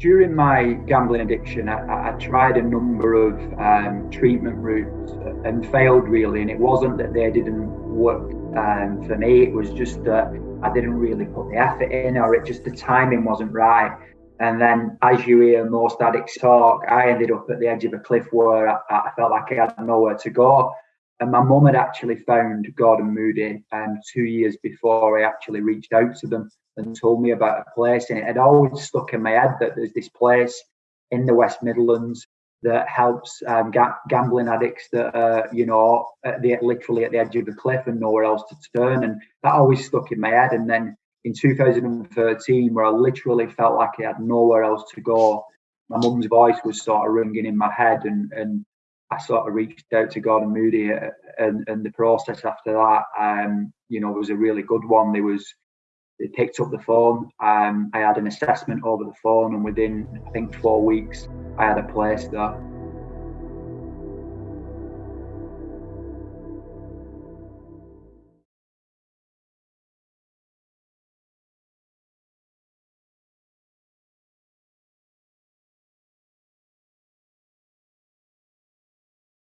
during my gambling addiction, I, I tried a number of um, treatment routes and failed really. And it wasn't that they didn't work um, for me, it was just that I didn't really put the effort in, or it just the timing wasn't right. And then, as you hear most addicts talk, I ended up at the edge of a cliff where I, I felt like I had nowhere to go. And my mum had actually found Gordon Moody um, two years before I actually reached out to them and told me about a place. And it had always stuck in my head that there's this place in the West Midlands that helps um, ga- gambling addicts that are, you know, at the, literally at the edge of the cliff and nowhere else to turn. And that always stuck in my head. And then in 2013, where I literally felt like I had nowhere else to go, my mum's voice was sort of ringing in my head, and and I sort of reached out to Gordon Moody, uh, and and the process after that, um, you know, it was a really good one. There was they picked up the phone. Um, I had an assessment over the phone, and within I think four weeks, I had a place that